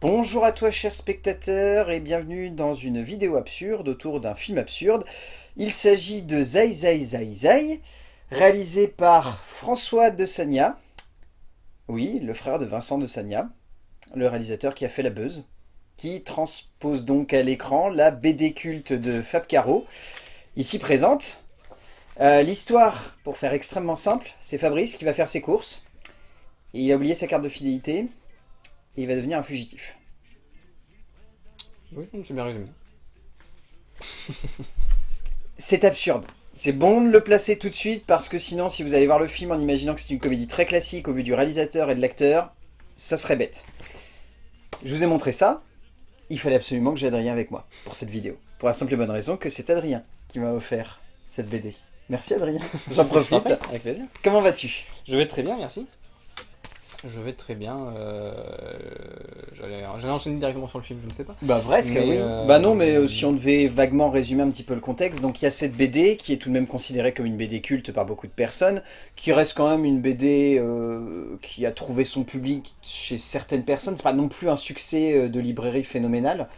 Bonjour à toi chers spectateurs et bienvenue dans une vidéo absurde autour d'un film absurde. Il s'agit de Zai Zai Zai Zai, réalisé par François de Sagna. Oui, le frère de Vincent de Sagna, le réalisateur qui a fait La Buzz, qui transpose donc à l'écran la BD culte de Fab Caro, ici présente. Euh, l'histoire, pour faire extrêmement simple, c'est Fabrice qui va faire ses courses, et il a oublié sa carte de fidélité, et il va devenir un fugitif. Oui, c'est bien résumé. c'est absurde. C'est bon de le placer tout de suite parce que sinon, si vous allez voir le film en imaginant que c'est une comédie très classique au vu du réalisateur et de l'acteur, ça serait bête. Je vous ai montré ça. Il fallait absolument que j'ai Adrien avec moi pour cette vidéo. Pour la simple et bonne raison que c'est Adrien qui m'a offert cette BD. Merci Adrien, j'en profite. Avec plaisir. Comment vas-tu? Je vais très bien, merci. Je vais très bien. Euh, J'allais enchaîner directement sur le film, je ne sais pas. Bah presque, oui. Euh, bah non, mais euh, si on devait vaguement résumer un petit peu le contexte, donc il y a cette BD qui est tout de même considérée comme une BD culte par beaucoup de personnes, qui reste quand même une BD euh, qui a trouvé son public chez certaines personnes. C'est pas non plus un succès de librairie phénoménal.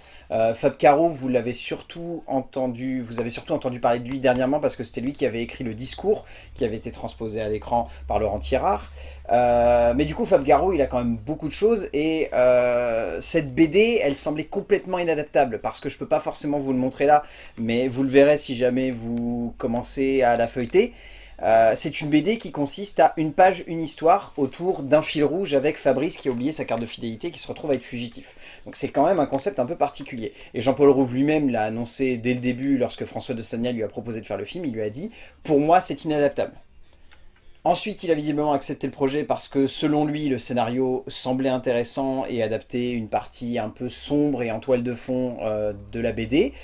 Fab Caro, vous l'avez surtout entendu, vous avez surtout entendu parler de lui dernièrement parce que c'était lui qui avait écrit le discours qui avait été transposé à l'écran par Laurent Tirard. mais du coup, Fab Caro, il a quand même beaucoup de choses et euh, cette BD, elle semblait complètement inadaptable parce que je peux pas forcément vous le montrer là, mais vous le verrez si jamais vous commencez à la feuilleter. Euh, c'est une BD qui consiste à une page, une histoire autour d'un fil rouge avec Fabrice qui a oublié sa carte de fidélité qui se retrouve à être fugitif. Donc c'est quand même un concept un peu particulier. Et Jean-Paul Rouve lui-même l'a annoncé dès le début lorsque François de Sagna lui a proposé de faire le film, il lui a dit « Pour moi, c'est inadaptable ». Ensuite, il a visiblement accepté le projet parce que, selon lui, le scénario semblait intéressant et adaptait une partie un peu sombre et en toile de fond euh, de la BD.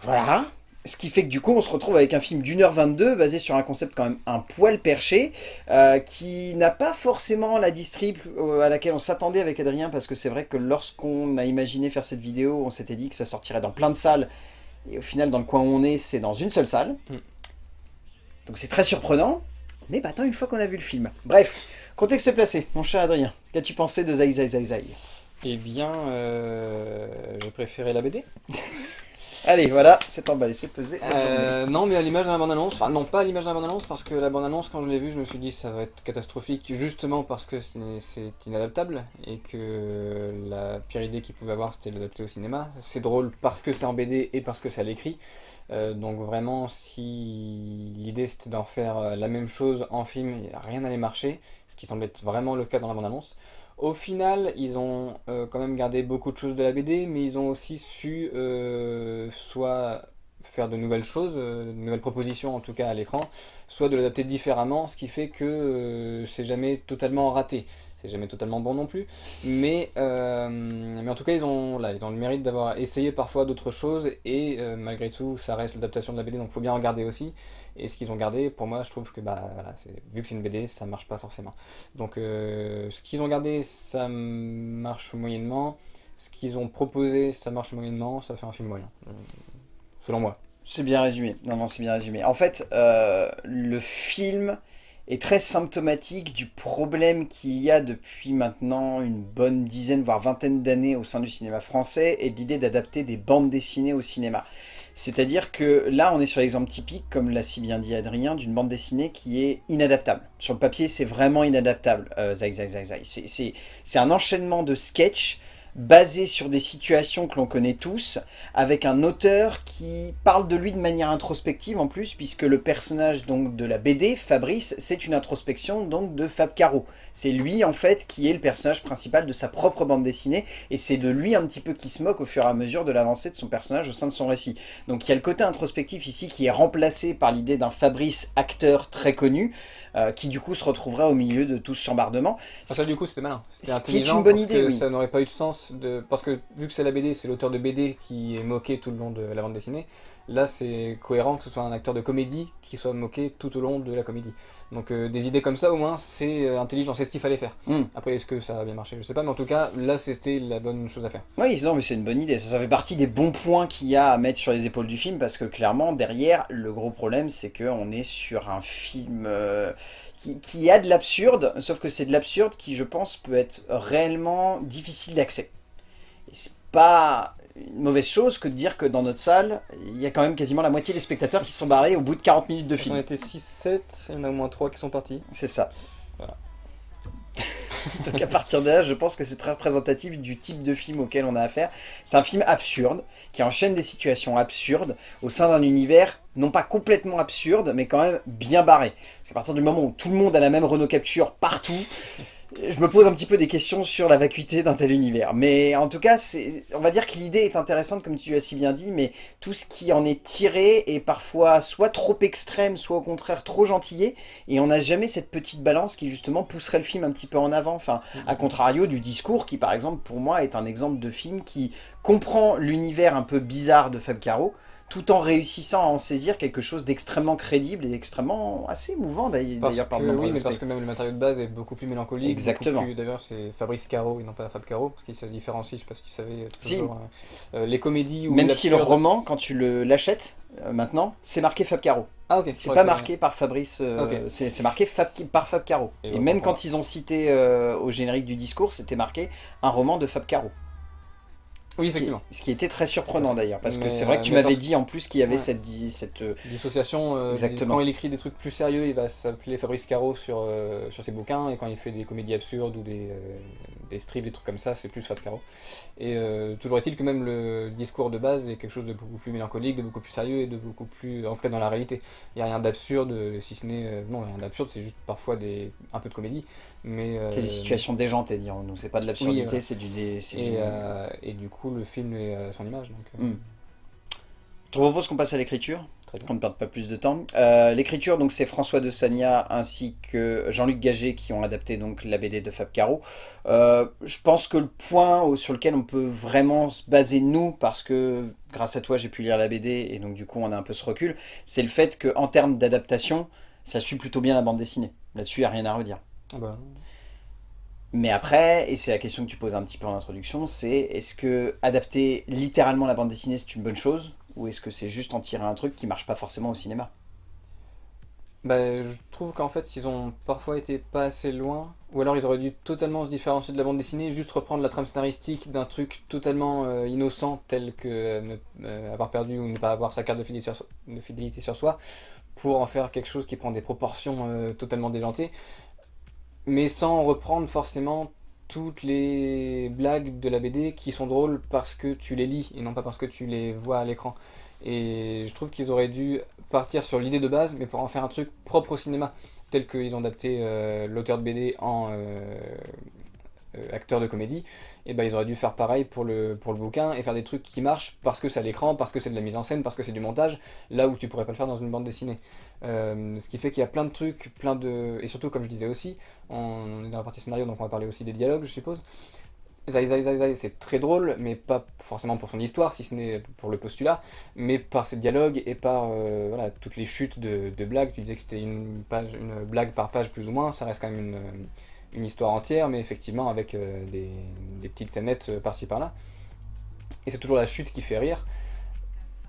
Voilà. Ce qui fait que du coup, on se retrouve avec un film d'une heure 22, basé sur un concept quand même un poil perché, euh, qui n'a pas forcément la distrib euh, à laquelle on s'attendait avec Adrien, parce que c'est vrai que lorsqu'on a imaginé faire cette vidéo, on s'était dit que ça sortirait dans plein de salles, et au final, dans le coin où on est, c'est dans une seule salle. Mm. Donc c'est très surprenant, mais bah attends, une fois qu'on a vu le film. Bref, contexte placé, mon cher Adrien. Qu'as-tu pensé de Zai Zai Zai Zai? Eh bien, euh, j'ai préféré la BD. Allez, voilà, c'est emballé, c'est pesé. Euh, non, mais à l'image de la bande-annonce, enfin non, pas à l'image de la bande-annonce, parce que la bande-annonce, quand je l'ai vue, je me suis dit ça va être catastrophique, justement parce que c'est inadaptable, et que la pire idée qu'il pouvait avoir, c'était de l'adapter au cinéma. C'est drôle parce que c'est en BD et parce que c'est à l'écrit, euh, donc vraiment, si l'idée c'était d'en faire euh, la même chose en film, rien n'allait marcher, ce qui semble être vraiment le cas dans la bande-annonce. Au final, ils ont euh, quand même gardé beaucoup de choses de la BD, mais ils ont aussi su euh, soit faire de nouvelles choses, euh, de nouvelles propositions en tout cas à l'écran, soit de l'adapter différemment, ce qui fait que c'est jamais totalement raté. C'est jamais totalement bon non plus, mais, en tout cas ils ont, là, ils ont le mérite d'avoir essayé parfois d'autres choses, et malgré tout ça reste l'adaptation de la BD, donc il faut bien en garder aussi, et ce qu'ils ont gardé, pour moi je trouve que, bah, vu que c'est une BD, ça marche pas forcément. Donc euh, ce qu'ils ont gardé, ça marche moyennement, ce qu'ils ont proposé, ça marche moyennement, ça fait un film moyen, selon moi. C'est bien résumé, non non c'est bien résumé. En fait, le film est très symptomatique du problème qu'il y a depuis maintenant une bonne dizaine, voire vingtaine d'années au sein du cinéma français, et l'idée d'adapter des bandes dessinées au cinéma. C'est-à-dire que là, on est sur l'exemple typique, comme l'a si bien dit Adrien, d'une bande dessinée qui est inadaptable. Sur le papier, c'est vraiment inadaptable, euh, Zai Zai Zai Zai. C'est un enchaînement de sketchs basé sur des situations que l'on connaît tous, avec un auteur qui parle de lui de manière introspective en plus, puisque le personnage donc de la BD, Fabrice, c'est une introspection donc de Fab Caro. C'est lui en fait qui est le personnage principal de sa propre bande dessinée, et c'est de lui un petit peu qui se moque au fur et à mesure de l'avancée de son personnage au sein de son récit. Donc il y a le côté introspectif ici qui est remplacé par l'idée d'un Fabrice acteur très connu, euh, qui du coup se retrouverait au milieu de tout ce chambardement. Ah, ça du coup c'était malin, c'était intelligent, une bonne idée, ça n'aurait pas eu de sens fait de... Parce que vu que c'est la BD, c'est l'auteur de BD qui est moqué tout le long de la bande dessinée, là c'est cohérent que ce soit un acteur de comédie qui soit moqué tout au long de la comédie. Donc euh, des idées comme ça au moins c'est euh, intelligent, c'est ce qu'il fallait faire. Mm. Après est-ce que ça a bien marché? Je sais pas, mais en tout cas là c'était la bonne chose à faire. Oui, non, mais c'est une bonne idée. Ça, ça fait partie des bons points qu'il y a à mettre sur les épaules du film, parce que clairement, derrière, le gros problème, c'est qu'on est sur un film euh, qui, qui a de l'absurde, sauf que c'est de l'absurde qui, je pense, peut être réellement difficile d'accès. Et c'est pas une mauvaise chose que de dire que dans notre salle, il y a quand même quasiment la moitié des spectateurs qui se sont barrés au bout de 40 minutes de On film. était 6-7, il y en a au moins 3 qui sont partis. C'est ça. Voilà. Donc à partir de là, je pense que c'est très représentatif du type de film auquel on a affaire. C'est un film absurde, qui enchaîne des situations absurdes au sein d'un univers non pas complètement absurde, mais quand même bien barré. Parce qu'à partir du moment où tout le monde a la même Renault Capture partout, je me pose un petit peu des questions sur la vacuité d'un tel univers. Mais en tout cas, on va dire que l'idée est intéressante, comme tu as si bien dit, mais tout ce qui en est tiré est parfois soit trop extrême, soit au contraire trop gentillé, et on n'a jamais cette petite balance qui justement pousserait le film un petit peu en avant. Enfin, à contrario du discours, qui par exemple pour moi est un exemple de film qui comprend l'univers un peu bizarre de Fab Caro, tout en réussissant à en saisir quelque chose d'extrêmement crédible et d'extrêmement assez émouvant d'ailleurs par oui, mais parce que même le matériau de base est beaucoup plus mélancolique. Exactement. D'ailleurs, c'est Fabrice Caro et non pas Fab Caro, parce qu'il se différencie, je sais pas si tu savais. Si. toujours, euh, euh, les comédies ou Même si le roman, quand tu le l'achètes euh, maintenant, c'est marqué Fab Caro. Ah, ok. C'est pas marqué par Fabrice, euh, c'est marqué Fab, par Fab Caro. Et Et, même quand ils ont cité euh, au générique du discours, c'était marqué un roman de Fab Caro. Oui, Ce qui- effectivement. Ce qui était très surprenant d'ailleurs, parce que c'est vrai que tu m'avais dit en plus qu'il y avait Ouais. cette, di- cette euh, Dissociation, euh, Exactement. quand il écrit des trucs plus sérieux, il va s'appeler Fabrice Caro sur, euh, sur ses bouquins, et quand il fait des comédies absurdes ou des, euh, des strips, des trucs comme ça, c'est plus Fab Caro. Et euh, toujours est-il que même le discours de base est quelque chose de beaucoup plus mélancolique, de beaucoup plus sérieux et de beaucoup plus ancré dans la réalité. Il n'y a rien d'absurde, si ce n'est... euh, non, rien d'absurde, c'est juste parfois des, un peu de comédie, mais... euh, c'est des situations déjantées, dirons-nous. C'est pas de l'absurdité, c'est du, dé- Et, du- et du coup, le film est à son image. Donc, Hmm. Je te propose qu'on passe à l'écriture. Très bien. qu'on ne perde pas plus de temps. Euh, L'écriture, donc c'est François de Sagna ainsi que Jean-Luc Gagé qui ont adapté donc la BD de Fab Caro. Euh, je pense que le point sur lequel on peut vraiment se baser nous, parce que grâce à toi j'ai pu lire la BD et donc du coup on a un peu ce recul, c'est le fait qu'en termes d'adaptation, ça suit plutôt bien la bande dessinée. Là-dessus, il n'y a rien à redire. ah bah, Mais après, et c'est la question que tu poses un petit peu en introduction, c'est est-ce que adapter littéralement la bande dessinée c'est une bonne chose? Ou est-ce que c'est juste en tirer un truc qui marche pas forcément au cinéma? Bah, je trouve qu'en fait, ils ont parfois été pas assez loin, ou alors ils auraient dû totalement se différencier de la bande dessinée, juste reprendre la trame scénaristique d'un truc totalement euh, innocent, tel que euh, euh, avoir perdu ou ne pas avoir sa carte de fidélité sur, de fidélité sur soi, pour en faire quelque chose qui prend des proportions totalement déjantées, mais sans reprendre forcément toutes les blagues de la BD qui sont drôles parce que tu les lis et non pas parce que tu les vois à l'écran. Et je trouve qu'ils auraient dû partir sur l'idée de base, mais pour en faire un truc propre au cinéma, tel qu'ils ont adapté euh, l'auteur de BD en euh, euh, acteur de comédie, et ben ils auraient dû faire pareil pour le, pour le bouquin et faire des trucs qui marchent parce que c'est à l'écran, parce que c'est de la mise en scène, parce que c'est du montage, là où tu pourrais pas le faire dans une bande dessinée. Euh, ce qui fait qu'il y a plein de trucs, plein de... Et surtout, comme je disais aussi, on est dans la partie scénario, donc on va parler aussi des dialogues, je suppose. C'est très drôle, mais pas forcément pour son histoire, si ce n'est pour le postulat, mais par ses dialogues et par euh, toutes les chutes de, blagues. Tu disais que c'était une, une blague par page plus ou moins, ça reste quand même une, une histoire entière, mais effectivement avec euh, des, petites scénettes euh, par-ci par-là. Et c'est toujours la chute qui fait rire,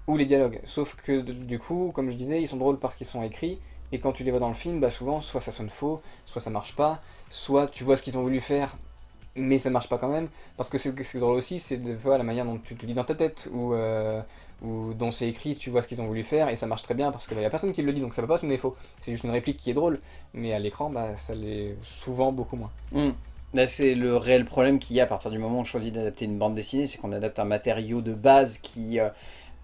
ou les dialogues. Sauf que du coup, comme je disais, ils sont drôles parce qu'ils sont écrits, et quand tu les vois dans le film, bah souvent, soit ça sonne faux, soit ça marche pas, soit tu vois ce qu'ils ont voulu faire, mais ça marche pas quand même. Parce que c'est drôle aussi, c'est des fois la manière dont tu te lis dans ta tête, euh, ou dont c'est écrit, tu vois ce qu'ils ont voulu faire, et ça marche très bien parce qu'il y a personne qui le dit, donc ça peut pas sonner faux. C'est juste une réplique qui est drôle, mais à l'écran, bah, ça l'est souvent beaucoup moins. Hmm. Là, c'est le réel problème qu'il y a à partir du moment où on choisit d'adapter une bande dessinée, c'est qu'on adapte un matériau de base qui euh,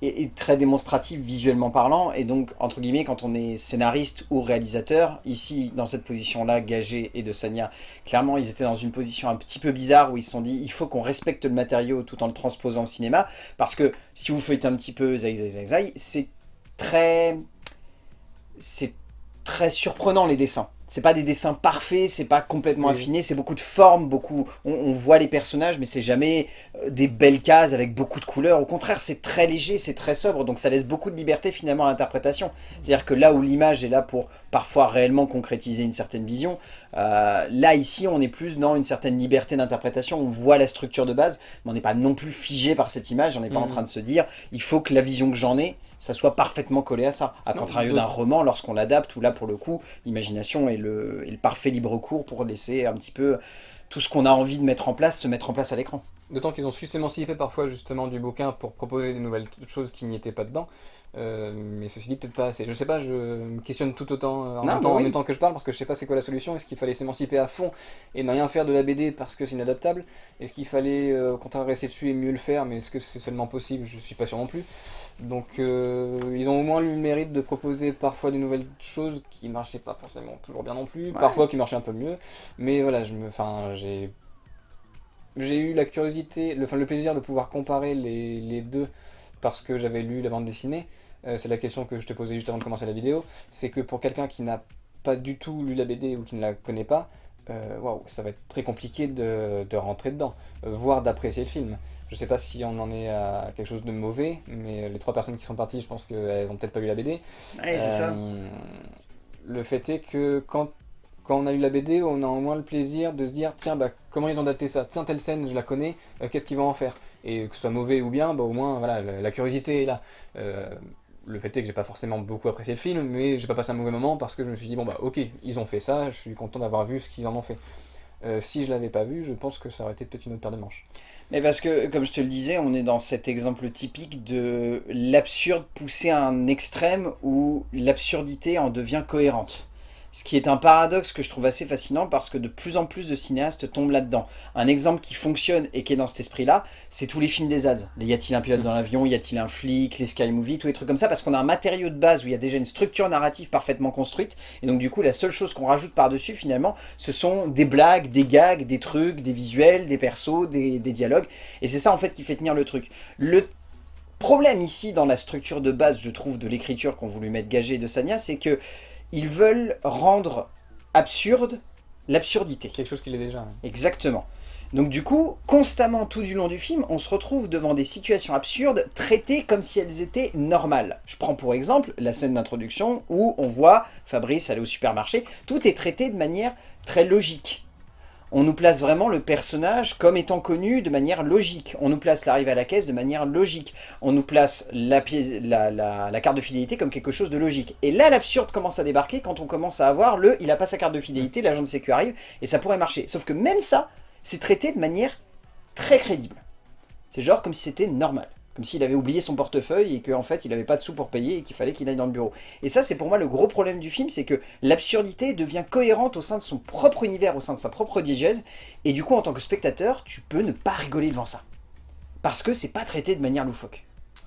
est, très démonstratif visuellement parlant, et donc, entre guillemets, quand on est scénariste ou réalisateur, ici, dans cette position-là, Gagé et de Sanya, clairement, ils étaient dans une position un petit peu bizarre où ils se sont dit, il faut qu'on respecte le matériau tout en le transposant au cinéma, parce que si vous faites un petit peu zai zai zai zai, c'est très... c'est très surprenant les dessins. C'est pas des dessins parfaits, c'est pas complètement affiné, c'est beaucoup de formes, beaucoup, on, voit les personnages, mais c'est jamais euh, des belles cases avec beaucoup de couleurs. Au contraire, c'est très léger, c'est très sobre, donc ça laisse beaucoup de liberté finalement à l'interprétation. C'est-à-dire que là où l'image est là pour parfois réellement concrétiser une certaine vision, euh, là ici on est plus dans une certaine liberté d'interprétation, on voit la structure de base, mais on n'est pas non plus figé par cette image, on n'est pas en mm. train de se dire, il faut que la vision que j'en ai, ça soit parfaitement collé à ça. À contrario d'un roman, lorsqu'on l'adapte, où là, pour le coup, l'imagination est le, parfait libre cours pour laisser un petit peu tout ce qu'on a envie de mettre en place, se mettre en place à l'écran. D'autant qu'ils ont su s'émanciper parfois justement du bouquin pour proposer des nouvelles choses qui n'y étaient pas dedans. Euh, mais ceci dit, peut-être pas assez. Je sais pas, je me questionne tout autant euh, en, même, temps, en même temps que je parle parce que je sais pas c'est quoi la solution. Est-ce qu'il fallait s'émanciper à fond et ne rien faire de la BD parce que c'est inadaptable? Est-ce qu'il fallait euh, au contraire rester dessus et mieux le faire? Mais est-ce que c'est seulement possible? Je suis pas sûr non plus. Donc ils ont au moins eu le mérite de proposer parfois des nouvelles choses qui marchaient pas forcément toujours bien non plus, parfois qui marchaient un peu mieux. Mais voilà, je me, enfin, j'ai j'ai eu la curiosité, le, enfin, le plaisir de pouvoir comparer les, les deux parce que j'avais lu la bande dessinée. Euh, c'est la question que je te posais juste avant de commencer la vidéo, c'est que pour quelqu'un qui n'a pas du tout lu la BD ou qui ne la connaît pas, euh, ça va être très compliqué de, rentrer dedans, euh, voire d'apprécier le film. Je sais pas si on en est à quelque chose de mauvais, mais les trois personnes qui sont parties, je pense qu'elles ont peut-être pas lu la BD. Le fait est que quand, quand on a lu la BD, on a au moins le plaisir de se dire tiens, bah, comment ils ont daté ça? Tiens, telle scène, je la connais, qu'est-ce qu'ils vont en faire? Et que ce soit mauvais ou bien, bah, au moins voilà, la, curiosité est là le fait est que j'ai pas forcément beaucoup apprécié le film, mais j'ai pas passé un mauvais moment parce que je me suis dit, bon bah ok, ils ont fait ça, je suis content d'avoir vu ce qu'ils en ont fait. Euh, si je l'avais pas vu, je pense que ça aurait été peut-être une autre paire de manches. Mais parce que, comme je te le disais, on est dans cet exemple typique de l'absurde poussé à un extrême où l'absurdité en devient cohérente. Ce qui est un paradoxe que je trouve assez fascinant parce que de plus en plus de cinéastes tombent là-dedans. Un exemple qui fonctionne et qui est dans cet esprit-là, c'est tous les films des As. Y a-t-il un pilote dans l'avion Y a-t-il un flic Les Sky Movie Tous les trucs comme ça parce qu'on a un matériau de base où il y a déjà une structure narrative parfaitement construite. Et donc du coup, la seule chose qu'on rajoute par-dessus finalement, ce sont des blagues, des gags, des trucs, des visuels, des persos, des, dialogues. Et c'est ça en fait qui fait tenir le truc. Le problème ici dans la structure de base, je trouve, de l'écriture qu'ont voulu mettre Gagé de Sanya, c'est que ils veulent rendre absurde l'absurdité. Quelque chose qu'il est déjà. Exactement. Donc du coup, constamment tout du long du film, on se retrouve devant des situations absurdes traitées comme si elles étaient normales. Je prends pour exemple la scène d'introduction où on voit Fabrice aller au supermarché. Tout est traité de manière très logique on nous place vraiment le personnage comme étant connu de manière logique. On nous place l'arrivée à la caisse de manière logique. On nous place la, carte de fidélité comme quelque chose de logique. Et là, l'absurde commence à débarquer quand on commence à avoir le « il a pas sa carte de fidélité, l'agent de sécu arrive » et ça pourrait marcher. Sauf que même ça, c'est traité de manière très crédible. C'est genre comme si c'était normal. Comme s'il avait oublié son portefeuille et qu'en fait il n'avait pas de sous pour payer et qu'il fallait qu'il aille dans le bureau. Et ça c'est pour moi le gros problème du film, c'est que l'absurdité devient cohérente au sein de son propre univers, au sein de sa propre diégèse, et du coup en tant que spectateur, tu peux ne pas rigoler devant ça. Parce que c'est pas traité de manière loufoque.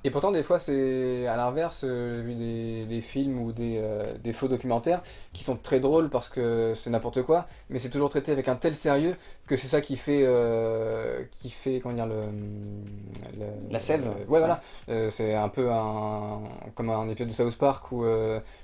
Et pourtant, des fois, c'est à l'inverse. Euh, j'ai vu des, films ou euh, des, faux documentaires qui sont très drôles parce que c'est n'importe quoi, mais c'est toujours traité avec un tel sérieux que c'est ça qui fait, euh, qui fait, comment dire, le, la sève. ouais, voilà. c'est un peu un, comme un épisode de South Park où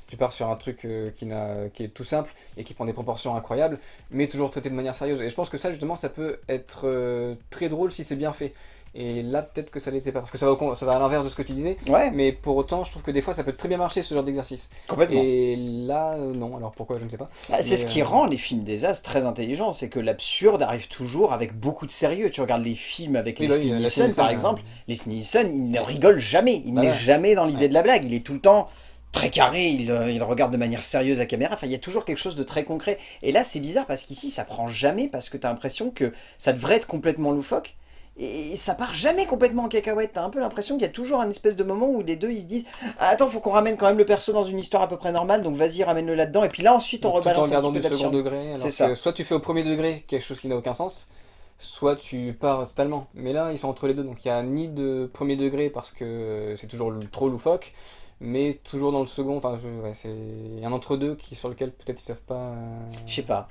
tu pars sur un truc qui, qui est tout simple et qui prend des proportions incroyables, mais toujours traité de manière sérieuse. Et je pense que ça, justement, ça peut être très drôle si c'est bien fait. Et là, peut-être que ça l'était pas, parce que ça va, ça va à l'inverse de ce que tu disais. Ouais. Mais pour autant, je trouve que des fois, ça peut très bien marcher, ce genre d'exercice. Complètement. Et là, euh, non. Alors pourquoi, je ne sais pas. Bah, c'est ce qui euh, rend les films des As très intelligents, c'est que l'absurde arrive toujours avec beaucoup de sérieux. Tu regardes les films avec les Leslie Nielsen, par exemple. Les Leslie Nielsen, il ne rigole jamais. Il n'est jamais dans l'idée de la blague. Il est tout le temps très carré, il, euh, il, regarde de manière sérieuse la caméra, enfin il y a toujours quelque chose de très concret. Et là c'est bizarre parce qu'ici ça prend jamais parce que tu as l'impression que ça devrait être complètement loufoque, et ça part jamais complètement en cacahuète, t'as un peu l'impression qu'il y a toujours un espèce de moment où les deux ils se disent ah, Attends, faut qu'on ramène quand même le perso dans une histoire à peu près normale, donc vas-y, ramène-le là-dedans, et puis là ensuite on rebalance un petit peu du second degré, c'est ça. soit tu fais au premier degré quelque chose qui n'a aucun sens, soit tu pars totalement. Mais là, ils sont entre les deux, donc il n'y a ni de premier degré parce que c'est toujours trop loufoque, mais toujours dans le second, enfin, y a un entre-deux qui sur lequel peut-être ils savent pas... Je sais pas.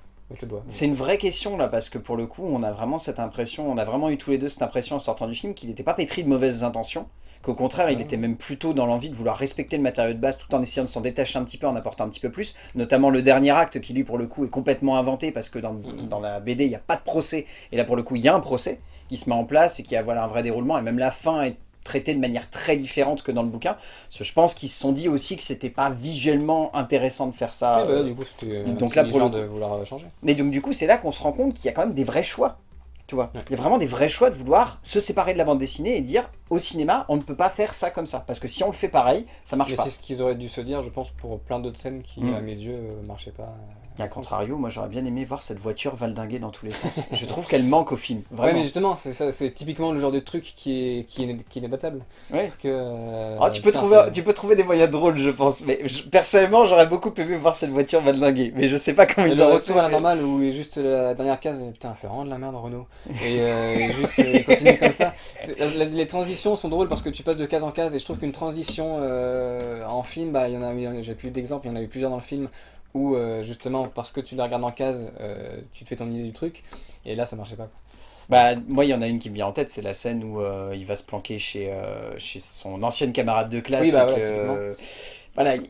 C'est une vraie question là, parce que pour le coup, on a vraiment cette impression, on a vraiment eu tous les deux cette impression en sortant du film qu'il n'était pas pétri de mauvaises intentions, qu'au contraire, il était même plutôt dans l'envie de vouloir respecter le matériau de base tout en essayant de s'en détacher un petit peu, en apportant un petit peu plus, notamment le dernier acte qui lui pour le coup est complètement inventé parce que dans, dans la BD il n'y a pas de procès, et là pour le coup il y a un procès qui se met en place et qui a voilà, un vrai déroulement, et même la fin est traitée de manière très différente que dans le bouquin, parce que je pense qu'ils se sont dit aussi que c'était pas visuellement intéressant de faire ça. Bah, euh, du coup, c'était donc là, pour le de vouloir euh, changer. mais donc du coup, c'est là qu'on se rend compte qu'il y a quand même des vrais choix. Tu vois, Ouais. il y a vraiment des vrais choix de vouloir se séparer de la bande dessinée et dire au cinéma, on ne peut pas faire ça comme ça. Parce que si on le fait pareil, ça marche Mais pas. c'est ce qu'ils auraient dû se dire, je pense, pour plein d'autres scènes qui, Mm. à mes yeux, euh, marchaient pas. Et à contrario, moi j'aurais bien aimé voir cette voiture valdinguer dans tous les sens. Je trouve qu'elle manque au film. Ouais, Vraiment. mais justement, c'est ça, c'est typiquement le genre de truc qui est, qui est, qui est inadaptable. Ouais. Parce que. euh, Ah, tu, peux trouver, c'est- tu peux trouver des moyens drôles, je pense. Mais je- personnellement, j'aurais beaucoup aimé voir cette voiture valdinguer. Mais je sais pas comment Et ils le auraient retour fait, à la mais- normale où est juste la dernière case, putain, fait vraiment de la merde Renault. Et euh, juste euh, il continue comme ça. C'est- la- les transitions sont drôles parce que tu passes de case en case et je trouve qu'une transition euh, en film, bah, il y en a- j'ai plus d'exemples, il y en a eu plusieurs dans le film où euh, justement parce que tu la regardes en case, euh, tu te fais ton idée du truc et là ça marchait pas. Bah, moi, il y en a une qui me vient en tête, c'est la scène où euh, il va se planquer chez, chez son ancienne camarade de classe. Oui, bah et ouais, que, typiquement. voilà, il-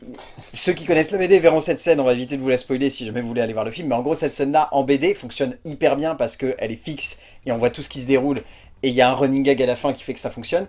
ceux qui connaissent la BD verront cette scène, on va éviter de vous la spoiler si jamais vous voulez aller voir le film, mais en gros, cette scène-là, en BD, fonctionne hyper bien parce qu'elle est fixe et on voit tout ce qui se déroule, et il y a un running gag à la fin qui fait que ça fonctionne.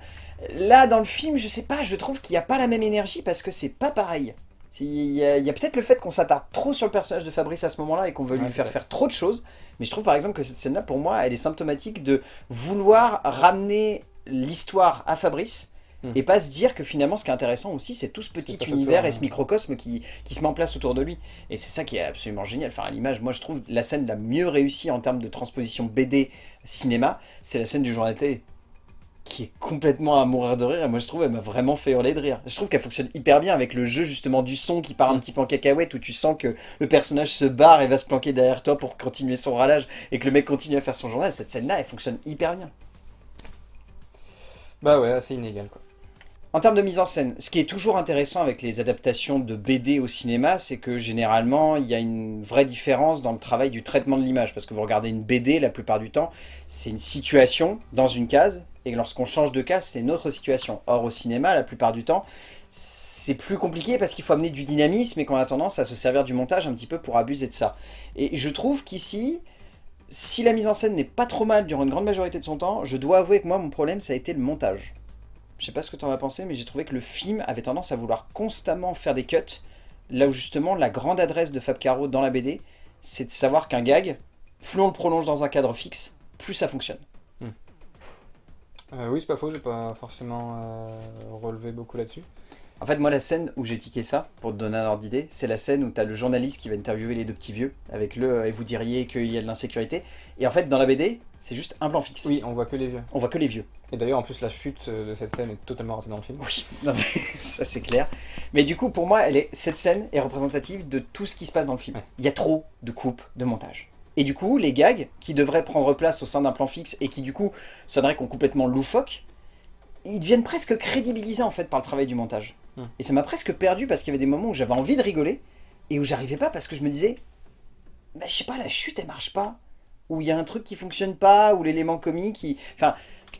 Là, dans le film, je sais pas, je trouve qu'il n'y a pas la même énergie parce que c'est pas pareil. Il y a, peut-être le fait qu'on s'attarde trop sur le personnage de Fabrice à ce moment-là et qu'on veut lui Ouais, faire faire trop de choses. Mais je trouve par exemple que cette scène-là, pour moi, elle est symptomatique de vouloir ramener l'histoire à Fabrice Hmm. et pas se dire que finalement ce qui est intéressant aussi c'est tout ce petit univers et ce microcosme qui, qui se met en place autour de lui. Et c'est ça qui est absolument génial. Enfin, à l'image, moi je trouve la scène la mieux réussie en termes de transposition BD cinéma, c'est la scène du jour de la télé qui est complètement à mourir de rire et moi je trouve elle m'a vraiment fait hurler de rire. Je trouve qu'elle fonctionne hyper bien avec le jeu justement du son qui part un Mm. petit peu en cacahuète où tu sens que le personnage se barre et va se planquer derrière toi pour continuer son ralage et que le mec continue à faire son journal. Cette scène là elle fonctionne hyper bien. Bah ouais, assez inégal quoi. En termes de mise en scène, ce qui est toujours intéressant avec les adaptations de BD au cinéma, c'est que généralement, il y a une vraie différence dans le travail du traitement de l'image. Parce que vous regardez une BD, la plupart du temps, c'est une situation dans une case, et lorsqu'on change de case, c'est une autre situation. Or, au cinéma, la plupart du temps, c'est plus compliqué parce qu'il faut amener du dynamisme et qu'on a tendance à se servir du montage un petit peu pour abuser de ça. Et je trouve qu'ici, si la mise en scène n'est pas trop mal durant une grande majorité de son temps, je dois avouer que moi, mon problème, ça a été le montage. Je sais pas ce que tu en as pensé, mais j'ai trouvé que le film avait tendance à vouloir constamment faire des cuts, là où justement la grande adresse de Fab Caro dans la BD, c'est de savoir qu'un gag, plus on le prolonge dans un cadre fixe, plus ça fonctionne. Euh, oui, c'est pas faux, j'ai pas forcément euh, relevé beaucoup là-dessus. En fait, moi, la scène où j'ai tiqué ça, pour te donner un ordre d'idée, c'est la scène où tu as le journaliste qui va interviewer les deux petits vieux, avec le euh, « et vous diriez qu'il y a de l'insécurité ». Et en fait, dans la BD, c'est juste un plan fixe. Oui, on voit que les vieux. On voit que les vieux. Et d'ailleurs, en plus, la chute de cette scène est totalement ratée dans le film. Oui, non, mais ça c'est clair. Mais du coup, pour moi, elle est, cette scène est représentative de tout ce qui se passe dans le film. Ouais. Il y a trop de coupes, de montage. Et du coup, les gags qui devraient prendre place au sein d'un plan fixe et qui du coup sonneraient qu'on complètement loufoque, ils deviennent presque crédibilisés en fait par le travail du montage. Hmm. Et ça m'a presque perdu parce qu'il y avait des moments où j'avais envie de rigoler et où j'arrivais pas parce que je me disais, bah, je sais pas, la chute elle marche pas. Ou il y a un truc qui fonctionne pas, ou l'élément comique, qui... enfin,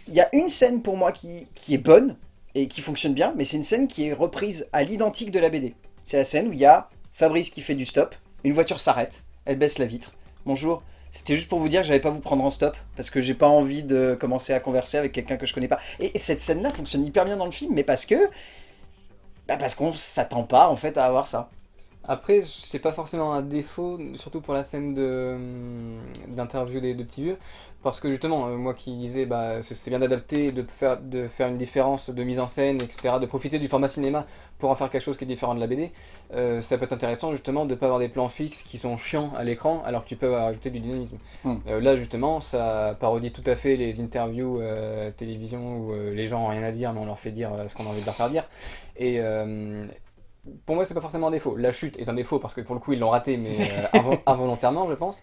il y a une scène pour moi qui, qui est bonne, et qui fonctionne bien, mais c'est une scène qui est reprise à l'identique de la BD. C'est la scène où il y a Fabrice qui fait du stop, une voiture s'arrête, elle baisse la vitre. Bonjour, c'était juste pour vous dire que j'allais pas vous prendre en stop, parce que j'ai pas envie de commencer à converser avec quelqu'un que je connais pas. Et, et cette scène-là fonctionne hyper bien dans le film, mais parce que... Bah parce qu'on s'attend pas en fait à avoir ça. Après, c'est pas forcément un défaut, surtout pour la scène de hum, d'interview des deux petits vieux, parce que justement, euh, moi qui disais, bah, c'est bien d'adapter, de faire, de faire une différence de mise en scène, etc., de profiter du format cinéma pour en faire quelque chose qui est différent de la BD, euh, ça peut être intéressant justement de pas avoir des plans fixes qui sont chiants à l'écran, alors que tu peux ajouter du dynamisme. Hmm. Euh, là, justement, ça parodie tout à fait les interviews euh, télévision où les gens ont rien à dire, mais on leur fait dire ce qu'on a envie de leur faire dire. Et, pour moi, c'est pas forcément un défaut. La chute est un défaut parce que pour le coup, ils l'ont raté, mais euh, invo- involontairement, je pense.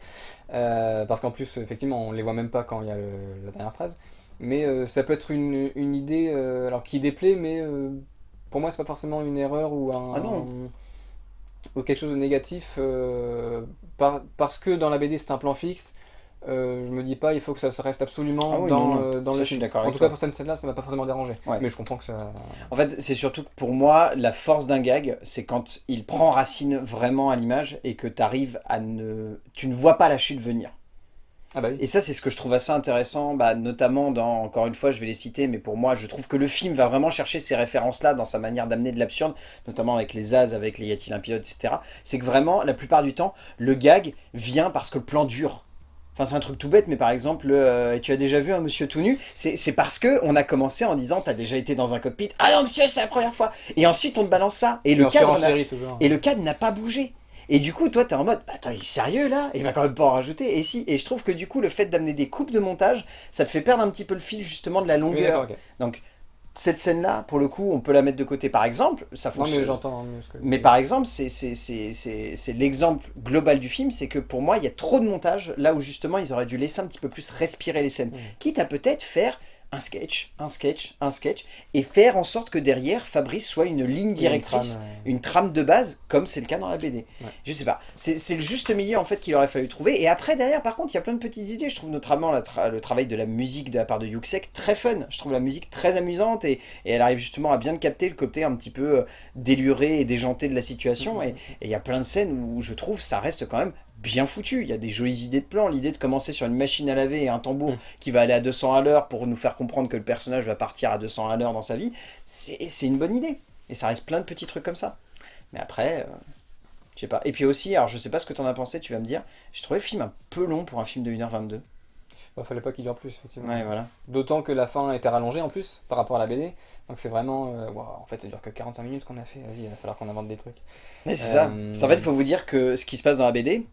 Euh, parce qu'en plus, effectivement, on les voit même pas quand il y a le- la dernière phrase. Mais euh, ça peut être une, une idée, alors qui déplaît, mais pour moi, c'est pas forcément une erreur ou un. Ah non. ou quelque chose de négatif par- parce que dans la BD c'est un plan fixe. Euh, je me dis pas il faut que ça reste absolument Ah oui, dans, non, non. euh, dans Ça, le film. En tout cas pour cette scène là ça m'a pas forcément dérangé. Ouais. Mais je comprends que ça. En fait, c'est surtout que pour moi, la force d'un gag, c'est quand il prend racine vraiment à l'image et que tu arrives à ne... Tu ne vois pas la chute venir. Ah bah oui. Et ça, c'est ce que je trouve assez intéressant, bah, notamment dans, encore une fois, je vais les citer, mais pour moi, je trouve que le film va vraiment chercher ces références-là dans sa manière d'amener de l'absurde, notamment avec les As, avec les Y a-t-il un pilote, etc. C'est que vraiment, la plupart du temps, le gag vient parce que le plan dure. Enfin, c'est un truc tout bête, mais par exemple, euh, tu as déjà vu un monsieur tout nu C'est parce que on a commencé en disant, t'as déjà été dans un cockpit, ah non monsieur, c'est la première fois Et ensuite, on te balance ça, et le cadre n'a- série toujours. et le cadre n'a pas bougé. Et du coup, toi, t'es en mode, attends, il est sérieux là? Il va quand même pas en rajouter. Et si, et je trouve que du coup, le fait d'amener des coupes de montage, ça te fait perdre un petit peu le fil justement de la longueur. Donc, cette scène-là, pour le coup, on peut la mettre de côté par exemple. Ça fonctionne. mais j'entends que. Mais par exemple, c'est l'exemple global du film, c'est que pour moi, il y a trop de montage, là où justement, ils auraient dû laisser un petit peu plus respirer les scènes. Mm. Quitte à peut-être faire un sketch, un sketch, un sketch, et faire en sorte que derrière, Fabrice soit une ligne une directrice trame, une trame de base, comme c'est le cas dans la BD. Ouais. Je sais pas. C'est le juste milieu en fait qu'il aurait fallu trouver. Et après, derrière, par contre, il y a plein de petites idées. Je trouve notamment la tra- le travail de la musique de la part de Yuxek très fun. Je trouve la musique très amusante et, et elle arrive justement à bien capter le côté un petit peu euh, déluré et déjanté de la situation. Et il y a plein de scènes où je trouve ça reste quand même bien foutu. Il y a des jolies idées de plans. L'idée de commencer sur une machine à laver et un tambour Mhm. qui va aller à 200 à l'heure pour nous faire comprendre que le personnage va partir à 200 à l'heure dans sa vie, c'est une bonne idée. Et ça reste plein de petits trucs comme ça. Mais après, euh, je sais pas. Et puis aussi, alors je sais pas ce que t'en as pensé, tu vas me dire, j'ai trouvé le film un peu long pour un film de 1h22. bah, fallait pas qu'il dure plus effectivement. Ouais, voilà. D'autant que la fin était rallongée en plus par rapport à la BD. Donc c'est vraiment. euh, en fait, ça dure que 45 minutes qu'on a fait. Vas-y, il va falloir qu'on invente des trucs. Mais c'est ça. Euh, En fait, il faut vous dire que ce qui se passe dans la BD,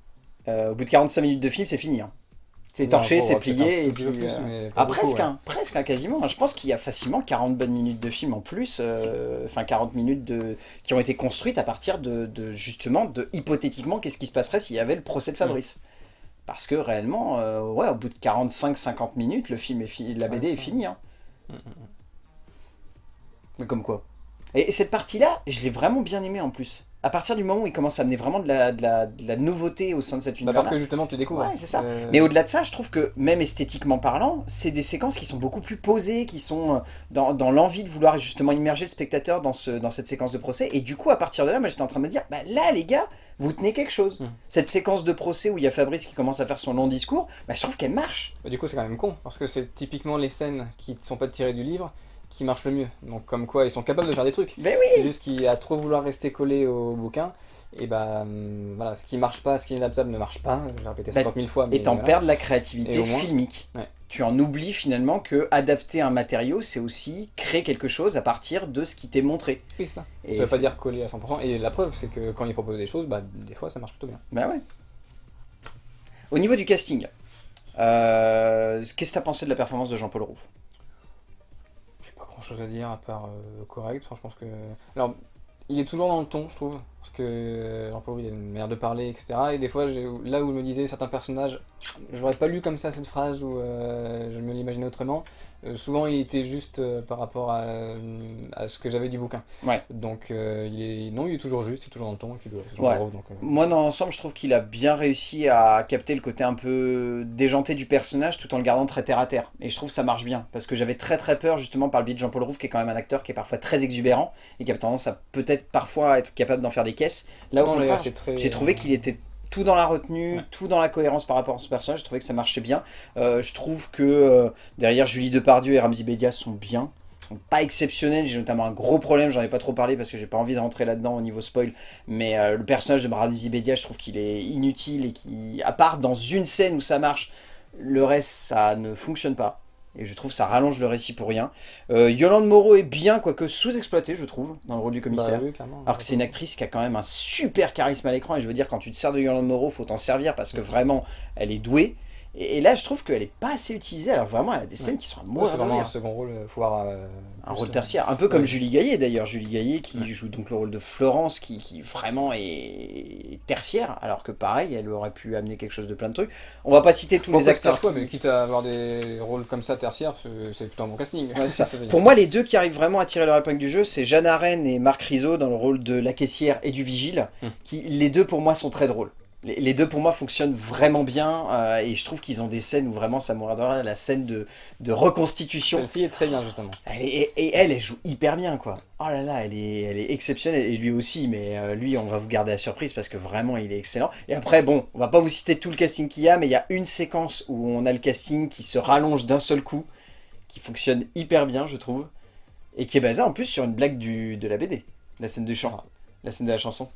au bout de 45 minutes de film, c'est fini. hein. C'est torché, c'est un plié, et puis... plus, euh, Ah, beaucoup, presque, ouais. hein, presque, hein, quasiment. Je pense qu'il y a facilement 40 bonnes minutes de film en plus, euh, enfin 40 minutes de, qui ont été construites à partir de, de, justement, de hypothétiquement, qu'est-ce qui se passerait s'il y avait le procès de Fabrice. Parce que réellement, euh, ouais, au bout de 45-50 minutes, le film est la Ouais, BD est finie. Mm, mm, Mais comme quoi. Et, et cette partie-là, je l'ai vraiment bien aimée en plus. À partir du moment où il commence à amener vraiment de la, de la, de la nouveauté au sein de cet Bah, univers parce que justement, tu découvres. Ouais, c'est ça. Euh, Mais au-delà de ça, je trouve que même esthétiquement parlant, c'est des séquences qui sont beaucoup plus posées, qui sont euh, dans, dans l'envie de vouloir justement immerger le spectateur dans, ce, dans cette séquence de procès. Et du coup, à partir de là, moi j'étais en train de me dire, bah là les gars, vous tenez quelque chose. Mm. Cette séquence de procès où il y a Fabrice qui commence à faire son long discours, bah, je trouve qu'elle marche. bah, du coup, c'est quand même con. Parce que c'est typiquement les scènes qui ne sont pas tirées du livre qui marchent le mieux. Donc, comme quoi, ils sont capables de faire des trucs. Mais C'est oui juste qu'il a trop vouloir rester collé au bouquin. Et bah, hum, voilà, ce qui marche pas, ce qui est inadaptable ne marche pas. Je l'ai répété Bah, 50 000 fois. Mais Et t'en voilà. perds de la créativité moins- filmique. Ouais. Tu en oublies finalement que adapter un matériau, c'est aussi créer quelque chose à partir de ce qui t'est montré. Oui, c'est ça. Et ça veut c'est- pas dire coller à 100%. Et la preuve, c'est que quand il propose des choses, bah, des fois, ça marche plutôt bien. Bah ouais. Au niveau du casting, euh, qu'est-ce que t'as pensé de la performance de Jean-Paul Rouve? Chose à dire à part euh, correct. Enfin, je pense que. Alors, il est toujours dans le ton, je trouve. Parce que Jean-Paul il a une manière de parler, etc. Et des fois, là où je me disais certains personnages, je l'aurais pas lu comme ça cette phrase, ou euh, je me l'imaginais autrement. Euh, souvent, il était juste euh, par rapport à, à ce que j'avais du bouquin. Ouais. Donc, euh, il est, non, il est toujours juste, il est toujours dans le ton. Et puis, c'est Ouais. Jean-Paul Rouve, donc, euh, Moi, dans l'ensemble, je trouve qu'il a bien réussi à capter le côté un peu déjanté du personnage tout en le gardant très terre à terre. Et je trouve que ça marche bien. Parce que j'avais très très peur justement par le biais de Jean-Paul Rouve, qui est quand même un acteur qui est parfois très exubérant et qui a tendance à peut-être parfois être capable d'en faire des caisses. Là, au contraire, très- J'ai trouvé qu'il était tout dans la retenue, Ouais. tout dans la cohérence par rapport à ce personnage. Je trouvais que ça marchait bien. Euh, je trouve que euh, derrière Julie Depardieu et Ramzi Bedia sont bien. Sont pas exceptionnels. J'ai notamment un gros problème, j'en ai pas trop parlé parce que j'ai pas envie de rentrer là-dedans au niveau spoil. Mais euh, le personnage de Ramzi Bedia, je trouve qu'il est inutile et qui, à part dans une scène où ça marche, le reste ça ne fonctionne pas. Et je trouve que ça rallonge le récit pour rien. Euh, Yolande Moreau est bien, quoique sous-exploitée, je trouve, dans le rôle du commissaire. Bah, oui. Alors que c'est une actrice qui a quand même un super charisme à l'écran et je veux dire quand tu te sers de Yolande Moreau faut t'en servir parce que vraiment elle est douée Et, là, je trouve qu'elle est pas assez utilisée, alors vraiment, elle a des scènes qui sont à mourir c'est vraiment un second rôle, faut voir... euh, Un rôle euh, tertiaire, un peu comme ouais. Julie Gaillet d'ailleurs, Julie Gaillet qui Ouais. joue donc le rôle de Florence, qui, qui vraiment est tertiaire, alors que pareil, elle aurait pu amener quelque chose de plein de trucs. On va pas citer tous Bon, les acteurs. choix, qui- mais quitte à avoir des rôles comme ça tertiaires, c'est plutôt un bon casting. Ça. Pour moi, les deux qui arrivent vraiment à tirer leur épingle du jeu, c'est Jeanne Arène et Marc Rizzo dans le rôle de la caissière et du vigile. Hmm. Qui, les deux, pour moi, sont très drôles. Les, deux, pour moi, fonctionnent vraiment bien. euh, et je trouve qu'ils ont des scènes où vraiment ça de rire. La scène de, de reconstitution. Celle-ci est très bien, justement. Elle est- et, et elle, elle joue hyper bien, quoi. Oh là là, elle est, elle est exceptionnelle. Et lui aussi, mais euh, lui, on va vous garder la surprise parce que vraiment, il est excellent. Et après, bon, on va pas vous citer tout le casting qu'il y a, mais il y a une séquence où on a le casting qui se rallonge d'un seul coup, qui fonctionne hyper bien, je trouve. Et qui est basée en plus sur une blague du, de la BD, la scène du chant, la scène de la chanson,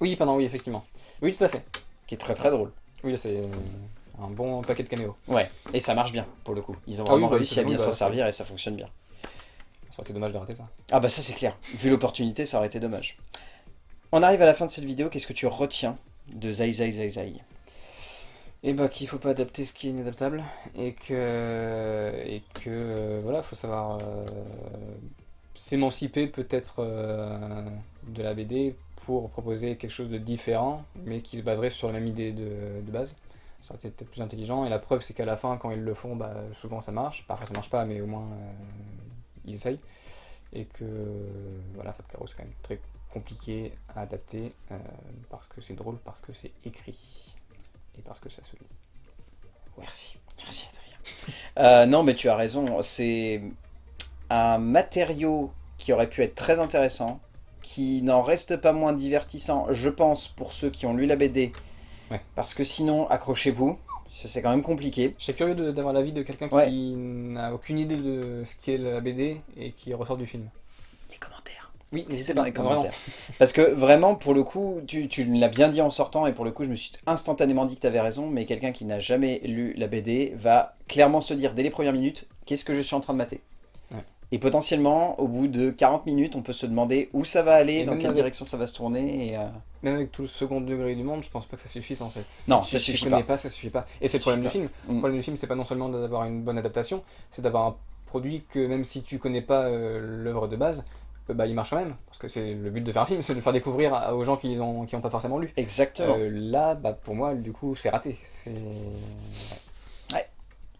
Oui, pardon, oui, effectivement. Oui, tout à fait. qui est très très drôle. Oui, c'est un bon paquet de caméos. Ouais, et ça marche bien, pour le coup. Ils ont Ah oui, vraiment bah, réussi à bien s'en bah, servir et ça fonctionne bien. Ça aurait été dommage de rater ça. Ah bah ça c'est clair, vu l'opportunité ça aurait été dommage. On arrive à la fin de cette vidéo, qu'est-ce que tu retiens de Zai Zai Zai Zai? Et bah qu'il faut pas adapter ce qui est inadaptable et que et que euh, voilà faut savoir euh, s'émanciper peut-être euh, de la BD pour proposer quelque chose de différent mais qui se baserait sur la même idée de, base. Ça aurait été peut-être plus intelligent. Et la preuve c'est qu'à la fin quand ils le font bah, souvent ça marche. Parfois ça marche pas mais au moins euh, ils essayent. Et que voilà Fab Caro c'est quand même très compliqué à adapter euh, parce que c'est drôle parce que c'est écrit et parce que ça se lit. Merci, merci Adrien. Euh, non mais tu as raison, c'est un matériau qui aurait pu être très intéressant, qui n'en reste pas moins divertissant, je pense, pour ceux qui ont lu la BD. Ouais. Parce que sinon, accrochez-vous, parce que c'est quand même compliqué. Je curieux de- d'avoir l'avis de quelqu'un Ouais. qui n'a aucune idée de ce qu'est la BD et qui ressort du film. Les commentaires. Oui, N'hésitez dans les vraiment. commentaires. Parce que vraiment, pour le coup, tu, tu l'as bien dit en sortant, et pour le coup, je me suis instantanément dit que tu avais raison, mais quelqu'un qui n'a jamais lu la BD va clairement se dire dès les premières minutes, qu'est-ce que je suis en train de mater? Et potentiellement, au bout de 40 minutes, on peut se demander où ça va aller, Et dans quelle avec- direction ça va se tourner. Et, euh, Même avec tout le second degré du monde, je pense pas que ça suffise en fait. Non, Si ça tu suffit connais pas. pas. ça suffit pas. Et c'est le problème du film. Mm. Le problème du film, c'est pas non seulement d'avoir une bonne adaptation, c'est d'avoir un produit que même si tu connais pas euh, l'œuvre de base, euh, bah, il marche quand même. Parce que c'est le but de faire un film, c'est de le faire découvrir à- aux gens qui n'ont qui ont pas forcément lu. Exactement. Euh, là, bah, pour moi, du coup, c'est raté.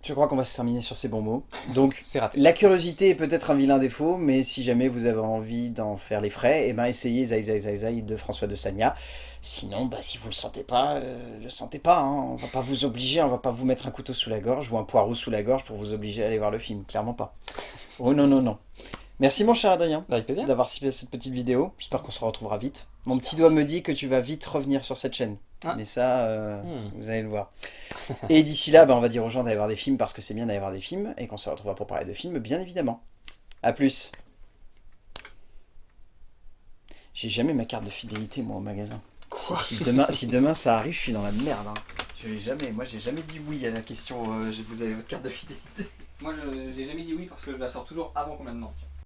Je crois qu'on va se terminer sur ces bons mots. Donc, raté. La curiosité est peut-être un vilain défaut, mais si jamais vous avez envie d'en faire les frais, eh ben essayez Zai Zai Zai Zai de François de Sagna. Sinon, bah, si vous le sentez pas, euh, le sentez pas. Hein. On va pas vous obliger, on va pas vous mettre un couteau sous la gorge ou un poireau sous la gorge pour vous obliger à aller voir le film. Clairement pas. Oh non, non, non. Merci mon cher Adrien d'avoir participé à cette petite vidéo. J'espère qu'on se retrouvera vite. Mon petit doigt me dit que tu vas vite revenir sur cette chaîne. Ah. Mais ça, euh, Hmm. vous allez le voir. Et d'ici là, bah, on va dire aux gens d'aller voir des films parce que c'est bien d'aller voir des films et qu'on se retrouvera pour parler de films, bien évidemment. A plus. J'ai jamais ma carte de fidélité, moi, au magasin. Si, si demain, si demain ça arrive, je suis dans la merde. hein. Je l'ai jamais, moi, j'ai jamais dit oui à la question euh, vous avez votre carte de fidélité. Moi, je j'ai jamais dit oui parce que je la sors toujours avant qu'on me la demande.